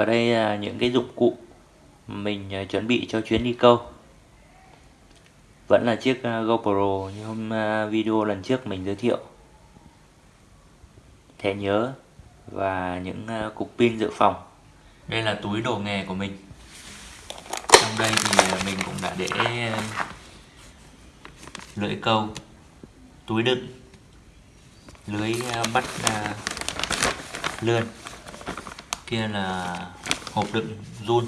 Và đây là những cái dụng cụ mình à, chuẩn bị cho chuyến đi câu. Vẫn là chiếc à, GoPro như hôm à, video lần trước mình giới thiệu. Thẻ nhớ và những cục pin dự phòng. Đây là túi đồ nghề của mình. Trong đây thì mình cũng đã để lưỡi câu, túi đựng, lưới bắt lươn kia là hộp đựng run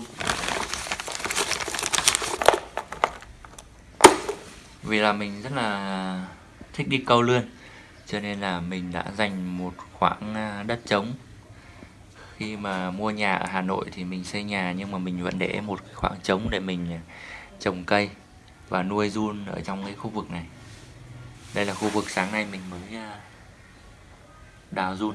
vì là mình rất là thích đi câu lươn, cho nên là mình đã dành một khoảng à, đất trống. Khi mà mua nhà ở Hà Nội thì mình xây nhà, nhưng mà mình vẫn để một khoảng trống để mình à, trồng cây và nuôi run ở trong cái khu vực này. Đây là khu vực sáng nay mình mới à, đào run